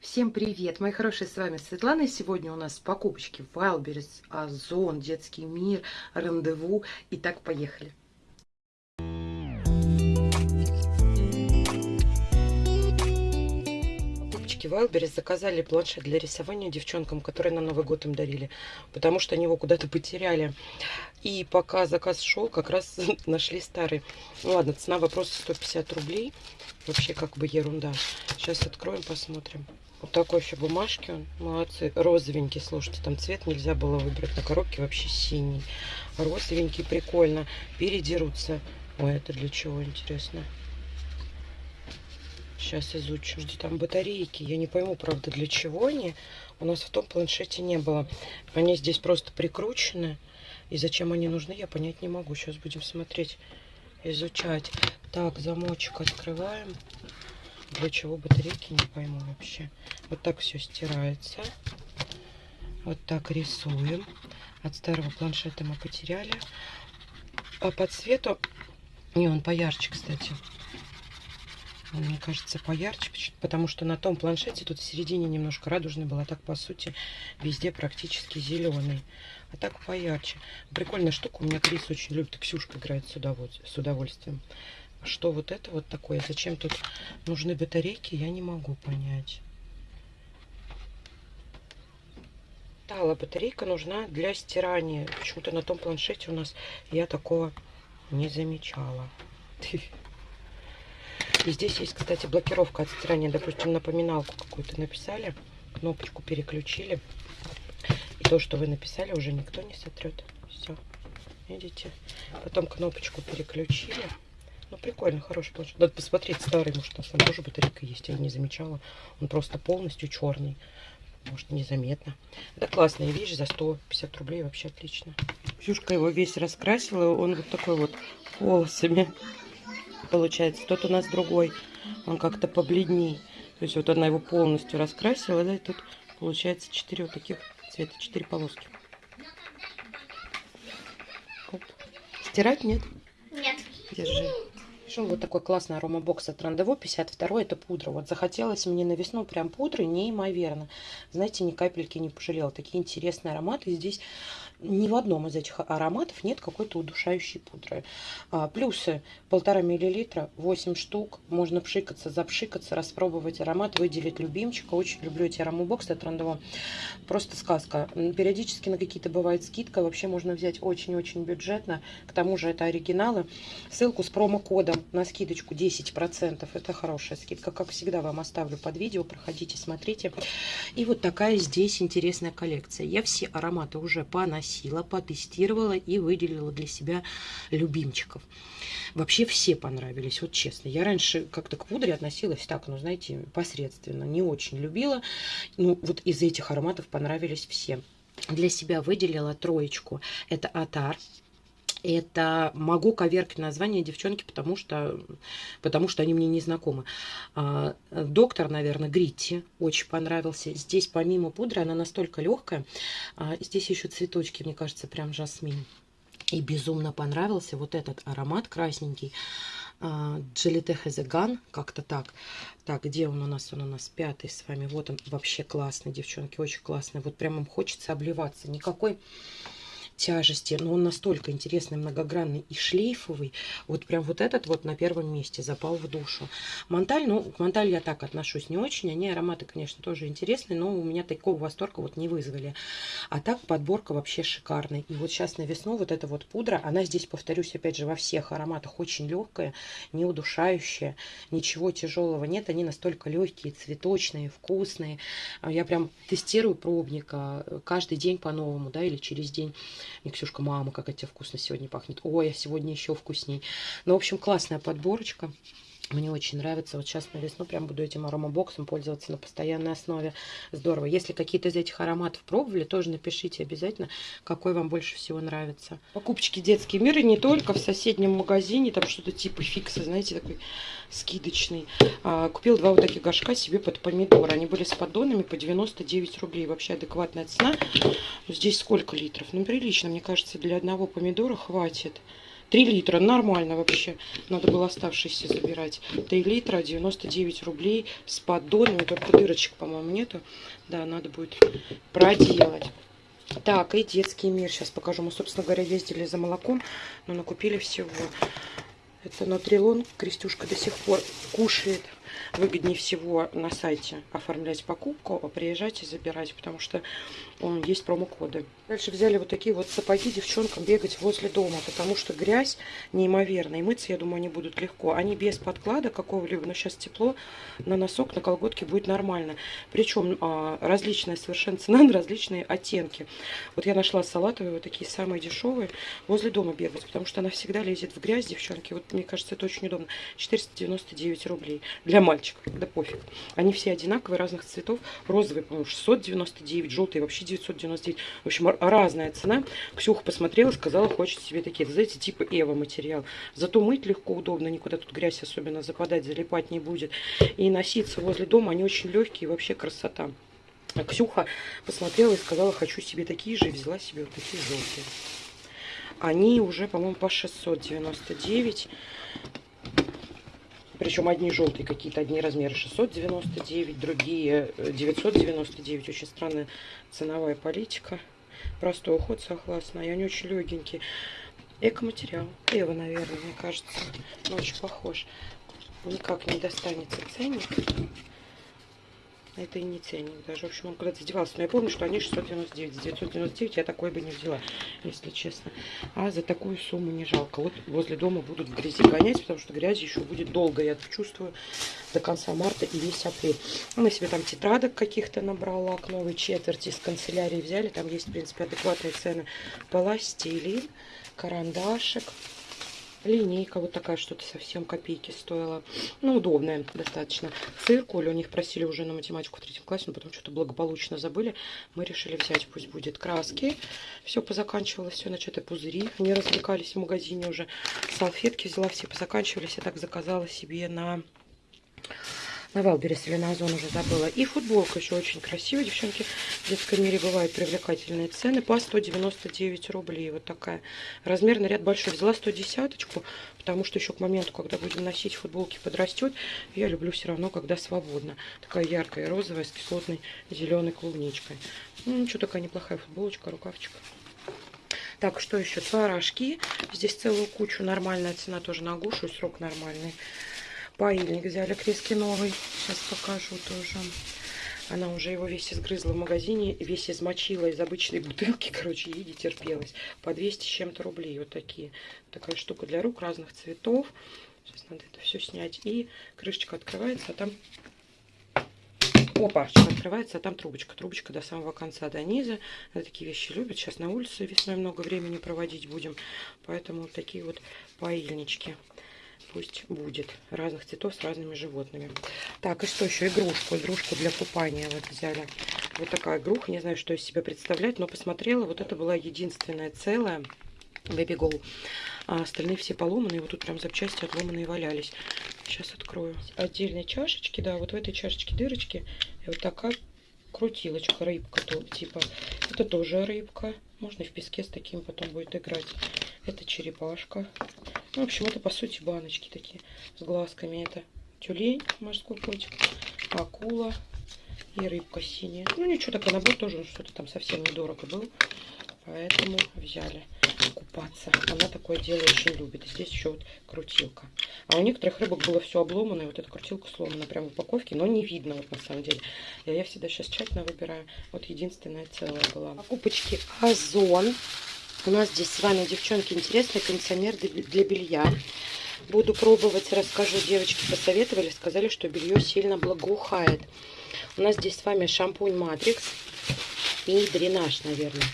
Всем привет, мои хорошие, с вами Светлана. И сегодня у нас покупочки Wildberries, Озон, Детский мир, Рандеву. Итак, поехали. Покупочки Wildberries заказали планшет для рисования девчонкам, которые на Новый год им дарили, потому что они его куда-то потеряли. И пока заказ шел, как раз нашли старый. Ну ладно, цена вопроса 150 рублей. Вообще как бы ерунда. Сейчас откроем, посмотрим. Вот такой еще бумажки он. Молодцы. Розовенький, слушайте, там цвет нельзя было выбрать. На коробке вообще синий. Розовенький, прикольно. Передерутся. Ой, это для чего, интересно? Сейчас изучим. Что там батарейки. Я не пойму, правда, для чего они. У нас в том планшете не было. Они здесь просто прикручены. И зачем они нужны, я понять не могу. Сейчас будем смотреть, изучать. Так, замочек открываем. Для чего батарейки, не пойму вообще. Вот так все стирается. Вот так рисуем. От старого планшета мы потеряли. А по цвету... Не, он поярче, кстати. Он, мне кажется, поярче, потому что на том планшете тут в середине немножко радужный был, а так, по сути, везде практически зеленый. А так поярче. Прикольная штука. У меня Крис очень любит, Ксюшка играет с удовольствием что вот это вот такое. Зачем тут нужны батарейки, я не могу понять. Тала батарейка нужна для стирания. Почему-то на том планшете у нас я такого не замечала. И здесь есть, кстати, блокировка от стирания. Допустим, напоминалку какую-то написали, кнопочку переключили. И то, что вы написали, уже никто не сотрет. Все, видите? Потом кнопочку переключили. Ну, прикольно, хороший планшет. Надо посмотреть старый, может, там, там тоже батарейка есть, я не замечала. Он просто полностью черный. Может, незаметно. Это классная вещь, за 150 рублей вообще отлично. Ксюшка его весь раскрасила, он вот такой вот полосами получается. Тот у нас другой, он как-то побледней. То есть вот она его полностью раскрасила, да, и тут получается 4 вот таких цвета, 4 полоски. Оп. Стирать нет? Нет. Держи. Пришел вот такой классный аромабокс от Рандево, 52 это пудра. Вот захотелось мне на весну прям пудры неимоверно. Знаете, ни капельки не пожалела. Такие интересные ароматы. Здесь ни в одном из этих ароматов нет какой-то удушающей пудры. А, плюсы полтора миллилитра, 8 штук. Можно пшикаться, запшикаться, распробовать аромат, выделить любимчика. Очень люблю эти аромабоксы от Рандево. Просто сказка. Периодически на какие-то бывает скидка. Вообще можно взять очень-очень бюджетно. К тому же это оригиналы. Ссылку с промокодом на скидочку 10%. Это хорошая скидка. Как всегда вам оставлю под видео. Проходите, смотрите. И вот такая здесь интересная коллекция. Я все ароматы уже поносила поносила, потестировала и выделила для себя любимчиков. Вообще все понравились, вот честно. Я раньше как-то к пудре относилась так, ну, знаете, посредственно, не очень любила. Ну, вот из этих ароматов понравились все. Для себя выделила троечку. Это Атар. Это могу коверкать название девчонки, потому что, потому что они мне не знакомы. А, доктор, наверное, Гритти очень понравился. Здесь помимо пудры она настолько легкая. А, здесь еще цветочки, мне кажется, прям жасмин. И безумно понравился вот этот аромат красненький. Джелите Хезеган, как-то так. Так, где он у нас? Он у нас пятый с вами. Вот он вообще классный, девчонки, очень классный. Вот прям им хочется обливаться. Никакой тяжести, но он настолько интересный, многогранный и шлейфовый. Вот прям вот этот вот на первом месте запал в душу. Монталь, ну, к Монталь я так отношусь не очень. Они ароматы, конечно, тоже интересные, но у меня такого восторга вот не вызвали. А так подборка вообще шикарная. И вот сейчас на весну вот эта вот пудра, она здесь, повторюсь, опять же, во всех ароматах очень легкая, не удушающая, ничего тяжелого нет. Они настолько легкие, цветочные, вкусные. Я прям тестирую пробника каждый день по-новому, да, или через день. Мне Ксюшка, мама, как это вкусно сегодня пахнет. Ой, а сегодня еще вкусней. Ну, в общем, классная подборочка. Мне очень нравится. Вот сейчас на весну прям буду этим аромабоксом пользоваться на постоянной основе. Здорово. Если какие-то из этих ароматов пробовали, тоже напишите обязательно, какой вам больше всего нравится. Покупочки детские миры не только в соседнем магазине, там что-то типа фикса, знаете, такой скидочный. А, купил два вот таких горшка себе под помидоры. Они были с поддонами по 99 рублей. Вообще адекватная цена. Здесь сколько литров? Ну, прилично, мне кажется, для одного помидора хватит. 3 литра, нормально вообще. Надо было оставшиеся забирать. 3 литра, 99 рублей с поддонами. Только дырочек, по-моему, нету. Да, надо будет проделать. Так, и детский мир. Сейчас покажу. Мы, собственно говоря, ездили за молоком, но накупили всего. Это Нутрилон. Крестюшка до сих пор кушает выгоднее всего на сайте оформлять покупку, а приезжать и забирать, потому что um, есть промокоды. Дальше взяли вот такие вот сапоги девчонкам бегать возле дома, потому что грязь неимоверная, и мыться, я думаю, они будут легко. Они без подклада какого-либо, но сейчас тепло, на носок, на колготке будет нормально. Причем а, различная совершенно цена на различные оттенки. Вот я нашла салатовые, вот такие самые дешевые, возле дома бегать, потому что она всегда лезет в грязь, девчонки. Вот мне кажется, это очень удобно. 499 рублей для мальчиков, да пофиг. Они все одинаковые, разных цветов. Розовый, по-моему, 699, желтый вообще 999. В общем, разная цена. Ксюха посмотрела, сказала, хочет себе такие. знаете, типа Эва материал. Зато мыть легко, удобно, никуда тут грязь особенно западать, залипать не будет. И носиться возле дома, они очень легкие, вообще красота. А Ксюха посмотрела и сказала, хочу себе такие же, и взяла себе вот такие желтые. Они уже, по-моему, по 699. Причем одни желтые какие-то, одни размеры 699, другие 999. Очень странная ценовая политика. Простой уход согласна. И они очень легенькие. Экоматериал. Эва, наверное, мне кажется. Очень похож. Никак не достанется ценник. Это и не ценник даже. В общем, он куда-то задевался. Но я помню, что они 699. За 999 я такой бы не взяла, если честно. А за такую сумму не жалко. Вот возле дома будут в грязи гонять, потому что грязи еще будет долго. Я чувствую до конца марта и весь апрель. Мы себе там тетрадок каких-то набрала к новой четверти из канцелярии взяли. Там есть, в принципе, адекватные цены. Пластилин, карандашик линейка вот такая, что-то совсем копейки стоила. Ну, удобная достаточно. Циркуль, у них просили уже на математику в третьем классе, но потом что-то благополучно забыли. Мы решили взять, пусть будет краски. Все позаканчивалось, все начатые пузыри. Они развлекались в магазине уже. Салфетки взяла, все позаканчивались. Я так заказала себе на на Wildberries или на Озон уже забыла. И футболка еще очень красивая, девчонки. В детском мире бывают привлекательные цены по 199 рублей. Вот такая. Размерный ряд большой. Взяла 110 потому что еще к моменту, когда будем носить футболки, подрастет. Я люблю все равно, когда свободно. Такая яркая розовая с кислотной зеленой клубничкой. Ну, ничего, такая неплохая футболочка, рукавчик. Так, что еще? Творожки. Здесь целую кучу. Нормальная цена тоже на гушу. Срок нормальный. Паильник взяли крески новый. Сейчас покажу тоже. Она уже его весь изгрызла в магазине, весь измочила из обычной бутылки, короче, ей не терпелось. По 200 с чем-то рублей вот такие. Такая штука для рук разных цветов. Сейчас надо это все снять. И крышечка открывается, а там... Опа, открывается, а там трубочка. Трубочка до самого конца, до низа. Она такие вещи любят. Сейчас на улице весной много времени проводить будем. Поэтому вот такие вот паильнички пусть будет. Разных цветов с разными животными. Так, и что еще? Игрушку. Игрушку для купания вот взяли. Вот такая игруха. Не знаю, что из себя представлять, но посмотрела. Вот это была единственная целая. Baby Go. А остальные все поломанные. Вот тут прям запчасти отломанные валялись. Сейчас открою. Отдельные чашечки. Да, вот в этой чашечке дырочки. И вот такая крутилочка, рыбка. То, типа, это тоже рыбка. Можно в песке с таким потом будет играть. Это черепашка. Ну, в общем, это по сути баночки такие с глазками. Это тюлень, морской котик, акула и рыбка синяя. Ну, ничего, такой набор тоже что-то там совсем недорого был. Поэтому взяли купаться. Она такое дело очень любит. Здесь еще вот крутилка. А у некоторых рыбок было все обломано. И вот эта крутилка сломана прямо в упаковке. Но не видно вот на самом деле. Я, я всегда сейчас тщательно выбираю. Вот единственная целая была. Покупочки Озон. У нас здесь с вами, девчонки, интересный кондиционер для белья. Буду пробовать, расскажу. Девочки посоветовали, сказали, что белье сильно благоухает. У нас здесь с вами шампунь Матрикс и дренаж, наверное.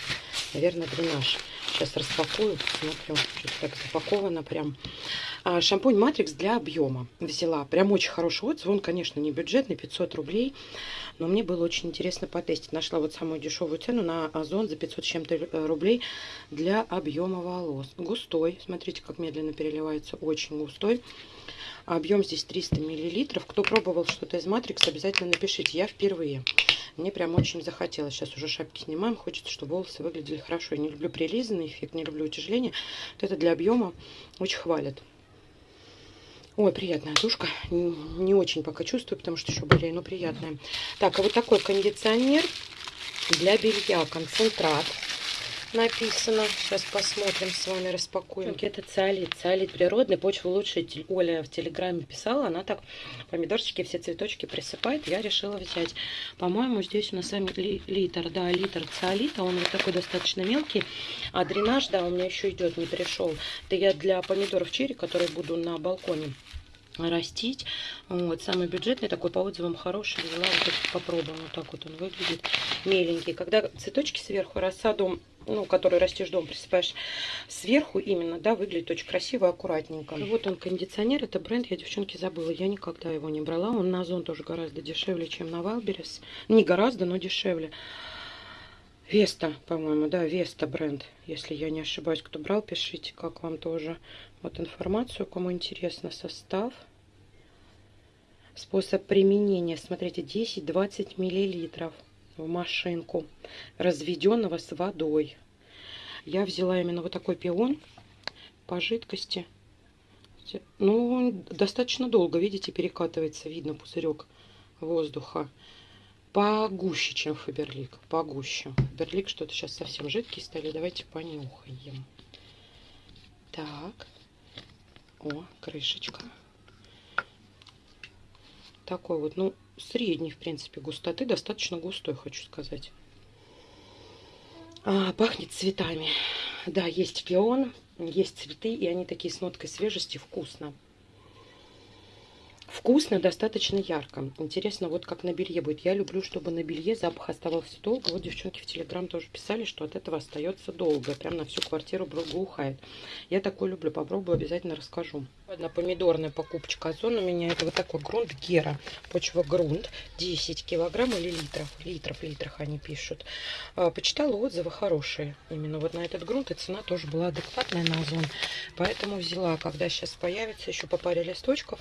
Наверное, дренаж. Сейчас распакую, посмотрю, что так запаковано прям. А, шампунь Матрикс для объема взяла. Прям очень хороший отзыв. Он, конечно, не бюджетный, 500 рублей. Но мне было очень интересно потестить. Нашла вот самую дешевую цену на Озон за 500 с чем-то рублей для объема волос. Густой. Смотрите, как медленно переливается. Очень густой. Объем здесь 300 миллилитров. Кто пробовал что-то из Матрикс, обязательно напишите. Я впервые. Мне прям очень захотелось. Сейчас уже шапки снимаем. Хочется, чтобы волосы выглядели хорошо. Я не люблю прилизанный эффект, не люблю утяжеление. Вот это для объема очень хвалят. Ой, приятная душка. Не очень пока чувствую, потому что еще более, но приятная. Так, а вот такой кондиционер для белья. Концентрат написано. Сейчас посмотрим с вами, распакуем. Это циолит. Циолит природный, почвоулучшитель. Оля в Телеграме писала, она так помидорчики, все цветочки присыпает. Я решила взять. По-моему, здесь у нас сами ли, литр, да, литр цеолита. Он вот такой достаточно мелкий. А дренаж, да, у меня еще идет, не пришел. Это я для помидоров черри, которые буду на балконе растить. Вот, самый бюджетный, такой по отзывам хороший. Взяла, вот попробуем. Вот так вот он выглядит. Меленький. Когда цветочки сверху рассаду ну, который растешь дом, присыпаешь сверху именно, да, выглядит очень красиво, аккуратненько. Вот он, кондиционер, это бренд, я, девчонки, забыла, я никогда его не брала. Он на Озон тоже гораздо дешевле, чем на Wildberries. Не гораздо, но дешевле. Веста, по-моему, да, Веста бренд. Если я не ошибаюсь, кто брал, пишите, как вам тоже. Вот информацию, кому интересно, состав. Способ применения, смотрите, 10-20 миллилитров в машинку разведенного с водой. Я взяла именно вот такой пион по жидкости. Ну, достаточно долго, видите, перекатывается, видно пузырек воздуха. Погуще, чем Фаберлик, погуще. Фаберлик что-то сейчас совсем жидкий стали, давайте понюхаем. Так, о, крышечка. Такой вот, ну, средней, в принципе, густоты. Достаточно густой, хочу сказать. А, пахнет цветами. Да, есть пион, есть цветы, и они такие с ноткой свежести, вкусно. Вкусно, достаточно ярко. Интересно, вот как на белье будет. Я люблю, чтобы на белье запах оставался долго. Вот девчонки в Телеграм тоже писали, что от этого остается долго. Прям на всю квартиру благоухает. Я такой люблю. Попробую, обязательно расскажу. Одна помидорная покупочка Озон у меня. Это вот такой грунт Гера. Почва грунт. 10 килограмм или литров. Литров, литрах они пишут. А, почитала отзывы хорошие. Именно вот на этот грунт. И цена тоже была адекватная на Озон. Поэтому взяла, когда сейчас появится еще по паре листочков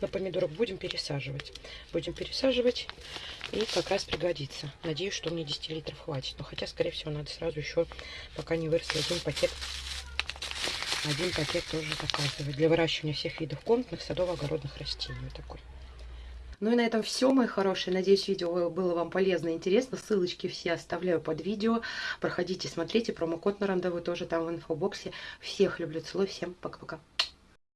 на помидор помидоров будем пересаживать. Будем пересаживать и как раз пригодится. Надеюсь, что мне 10 литров хватит. Но хотя, скорее всего, надо сразу еще, пока не вырос один пакет один пакет тоже заказывать для выращивания всех видов комнатных, садово-огородных растений. Вот такой. Ну и на этом все, мои хорошие. Надеюсь, видео было вам полезно и интересно. Ссылочки все оставляю под видео. Проходите, смотрите. Промокод на рандеву тоже там в инфобоксе. Всех люблю, целую. Всем пока-пока.